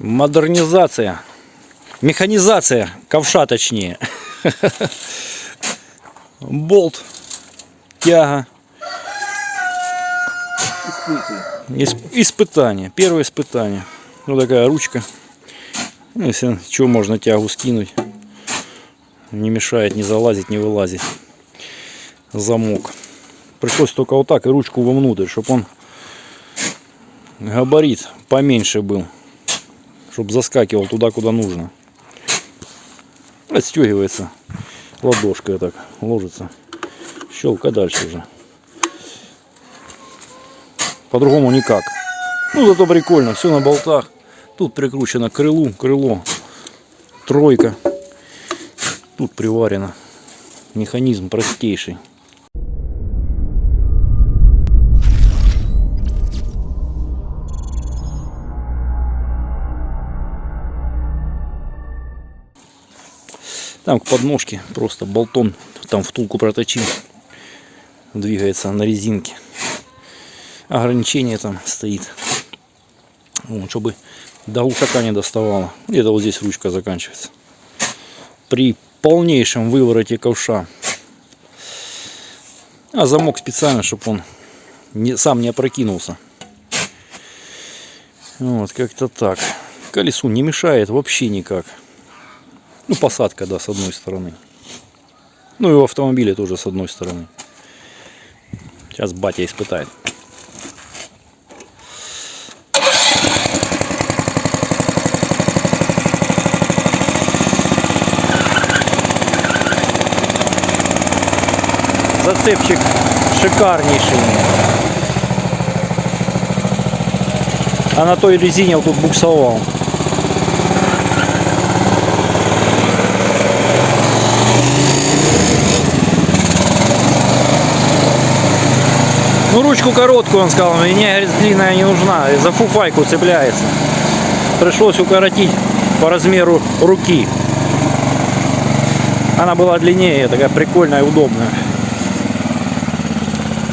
Модернизация. Механизация ковша точнее. Болт. Тяга. Исп- испытание. Первое испытание. Вот такая ручка. Ну, если чего можно тягу скинуть. Не мешает, не залазить, не вылазить. Замок. Пришлось только вот так и ручку вовнутрь, чтобы он габарит поменьше был. Чтобы заскакивал туда, куда нужно. Отстегивается ладошкой так ложится. Щелка дальше уже. По-другому никак. Ну зато прикольно, все на болтах. Тут прикручено к крылу, крыло, тройка. Тут приварено. Механизм простейший. Там к подножке просто болтон там втулку проточил. Двигается на резинке. Ограничение там стоит. Вот, чтобы до глушака не доставало. Где-то вот здесь ручка заканчивается. При полнейшем вывороте ковша. А замок специально, чтобы он не, сам не опрокинулся. Вот, как-то так. Колесу не мешает вообще никак. Ну, посадка, да, с одной стороны. Ну и в автомобиле тоже с одной стороны. Сейчас батя испытает. Зацепчик шикарнейший. А на той резине вот тут буксовал. Ну, ручку короткую, он сказал, мне говорит, длинная не нужна, за фуфайку цепляется. Пришлось укоротить по размеру руки. Она была длиннее, такая прикольная и удобная.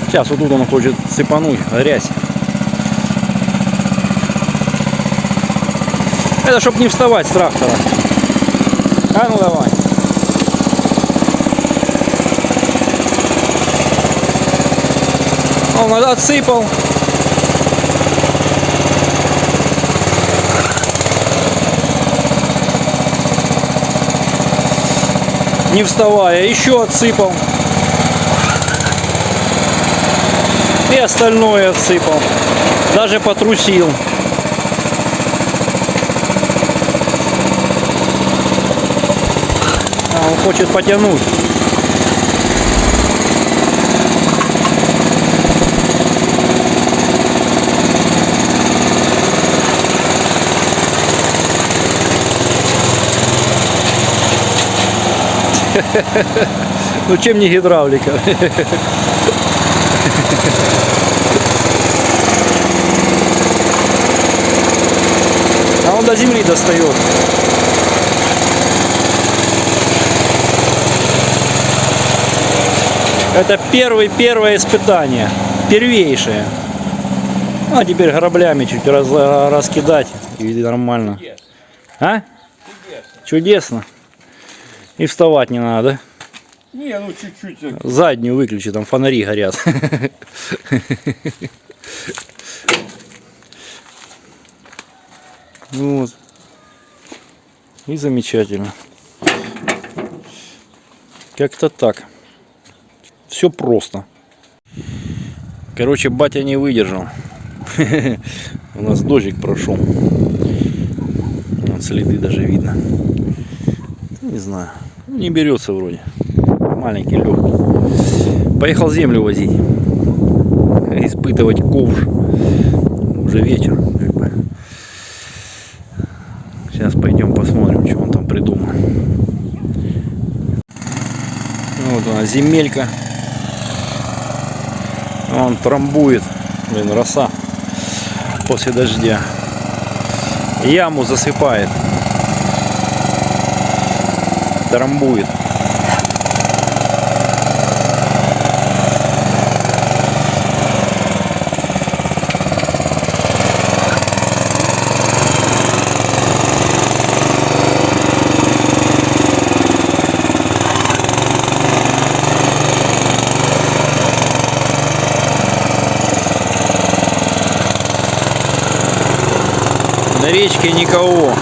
Сейчас вот тут он хочет цепануть, грязь. Это чтобы не вставать с трактора. А ну давай. Он отсыпал. Не вставая, еще отсыпал. И остальное отсыпал. Даже потрусил. А, он хочет потянуть. Ну чем не гидравлика? А он до земли достает. Это первый, первое испытание. Первейшее. А теперь граблями чуть раз, раскидать и нормально. А? Чудесно. И вставать не надо. Не, ну чуть-чуть. Заднюю выключи, там фонари горят. Вот. И замечательно. Как-то так. Все просто. Короче, батя не выдержал. У нас дождик прошел. Следы даже видно. Не знаю. Не берется вроде. Маленький, легкий. Поехал землю возить. Испытывать ковш. Уже вечер. Сейчас пойдем посмотрим, что он там придумал. Вот она, земелька. Он трамбует. Блин, роса. После дождя. Яму засыпает трамбует. На речке никого.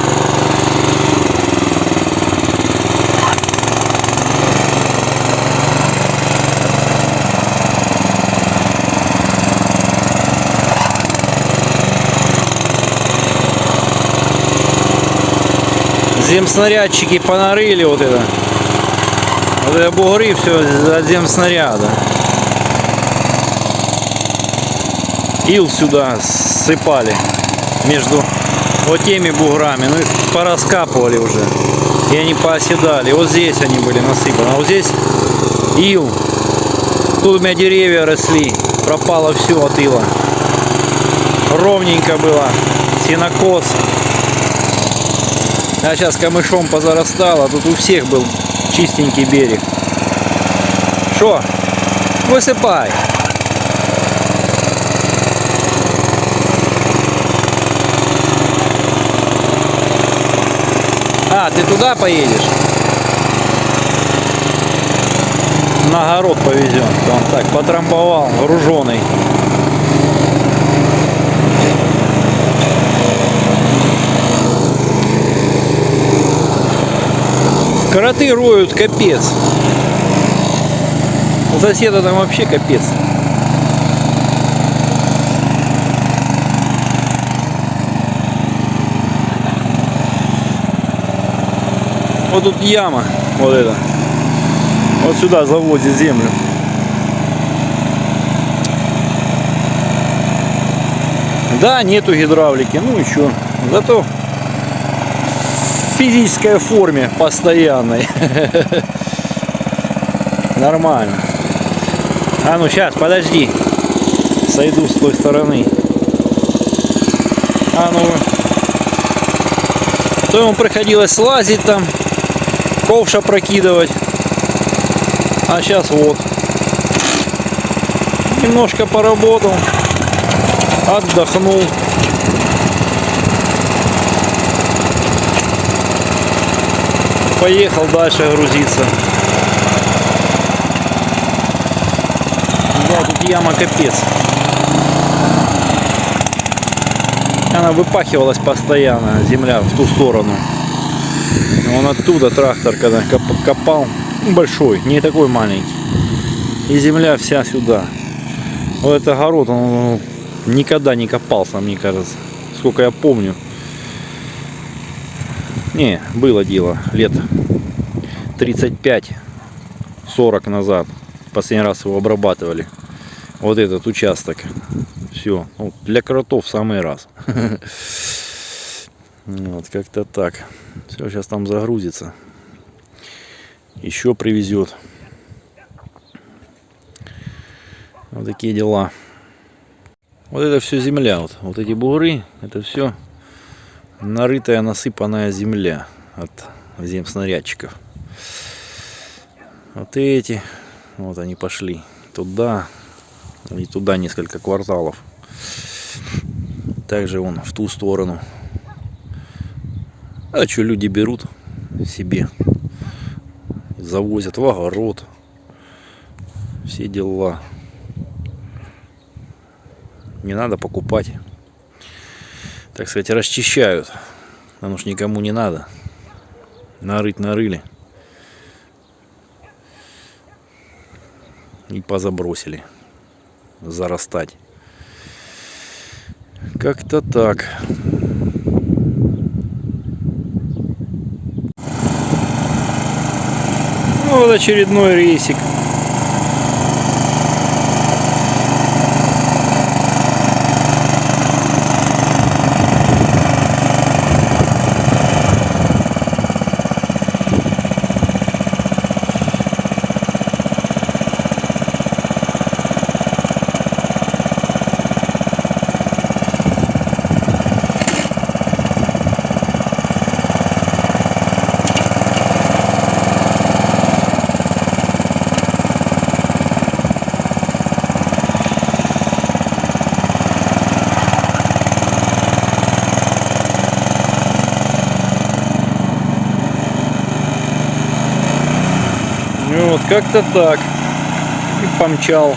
Земснарядчики понарыли вот это. Вот это бугры все от земснаряда. Ил сюда сыпали между вот теми буграми. Ну их пораскапывали уже. И они пооседали. Вот здесь они были насыпаны. А вот здесь ил. Тут у меня деревья росли. Пропало все от ила. Ровненько было. Сенокос. А сейчас камышом позарастало. Тут у всех был чистенький берег. Что? Высыпай. А, ты туда поедешь? На огород повезем. Он так потрамбовал, груженый. Кроты роют капец. У соседа там вообще капец. Вот тут яма, вот это. Вот сюда заводит землю. Да, нету гидравлики, ну еще. Зато физической форме постоянной. Нормально. А ну сейчас, подожди. Сойду с той стороны. А ну. То ему приходилось слазить там, ковша прокидывать. А сейчас вот. Немножко поработал. Отдохнул. Поехал дальше грузиться. Да, тут яма капец. Она выпахивалась постоянно, земля в ту сторону. Он оттуда трактор, когда коп- копал, большой, не такой маленький. И земля вся сюда. Вот этот огород, он никогда не копался, мне кажется. Сколько я помню. Не, было дело лет 35-40 назад. Последний раз его обрабатывали. Вот этот участок. Все. для кротов самый раз. Вот как-то так. Все, сейчас там загрузится. Еще привезет. Вот такие дела. Вот это все земля. Вот, вот эти бугры, это все нарытая, насыпанная земля от земснарядчиков. Вот эти, вот они пошли туда и туда несколько кварталов. Также он в ту сторону. А что люди берут себе, завозят в огород, все дела. Не надо покупать. Так сказать, расчищают. Оно ж никому не надо. Нарыть нарыли. И позабросили. Зарастать. Как-то так. Ну, вот очередной рейсик. Ну вот как-то так. И помчал.